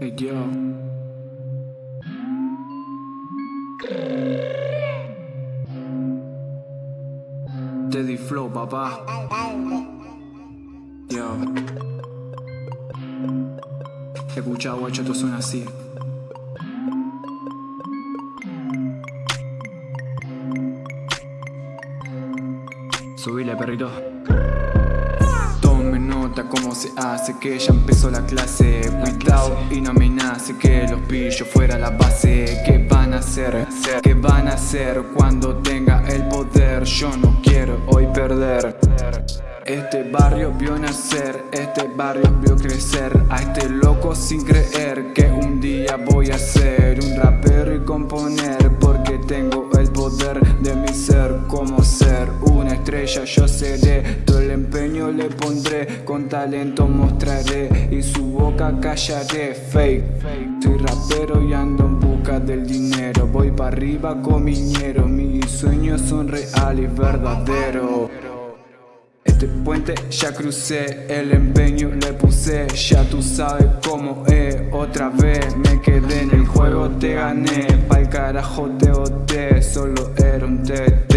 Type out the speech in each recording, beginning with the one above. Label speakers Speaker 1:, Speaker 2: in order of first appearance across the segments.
Speaker 1: Hey, yo. Teddy Flow, papá. Yo. Escucha, guacho, esto suena así. Subile, perrito. Nota cómo se hace que ya empezó la clase. Cuidado y no me nace que los pillos fuera la base. ¿Qué van a hacer? ¿Qué van a hacer cuando tenga el poder? Yo no quiero hoy perder. Este barrio vio nacer, este barrio vio crecer. A este loco sin creer que un día voy a ser un rapero y componer Porque tengo el de mi ser como ser una estrella. Yo seré Todo el empeño le pondré, con talento mostraré Y su boca callaré, fake Soy rapero y ando en busca del dinero. Voy para arriba con miñero, mis sueños son reales verdaderos este puente ya crucé, el empeño le puse Ya tú sabes cómo es, otra vez me quedé en el juego Te gané, pa'l carajo te boté, solo era un TT.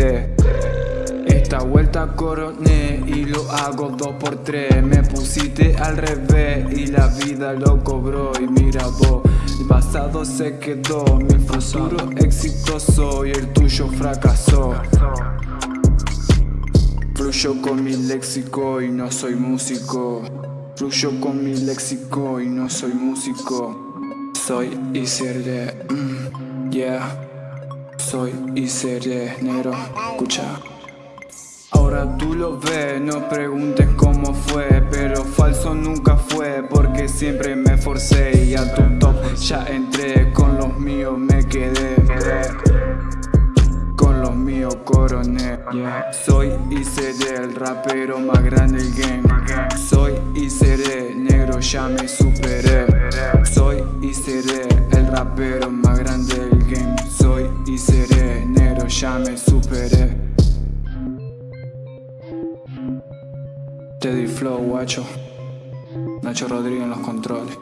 Speaker 1: Esta vuelta coroné y lo hago dos por tres. Me pusiste al revés y la vida lo cobró. Y mira vos, el pasado se quedó Mi futuro exitoso y el tuyo fracasó Fluyo con mi léxico y no soy músico. Fluyo con mi léxico y no soy músico. Soy y seré, mm, yeah. Soy y seré negro, escucha. Ahora tú lo ves, no preguntes cómo fue Pero falso nunca fue porque siempre me forcé Y a tu top ya entré, con coroné Soy y seré el rapero más grande del game. Soy y seré negro ya me superé. Soy y seré el rapero más grande del game. Soy y seré negro ya me superé. Teddy Flow guacho. Nacho Rodríguez en los controles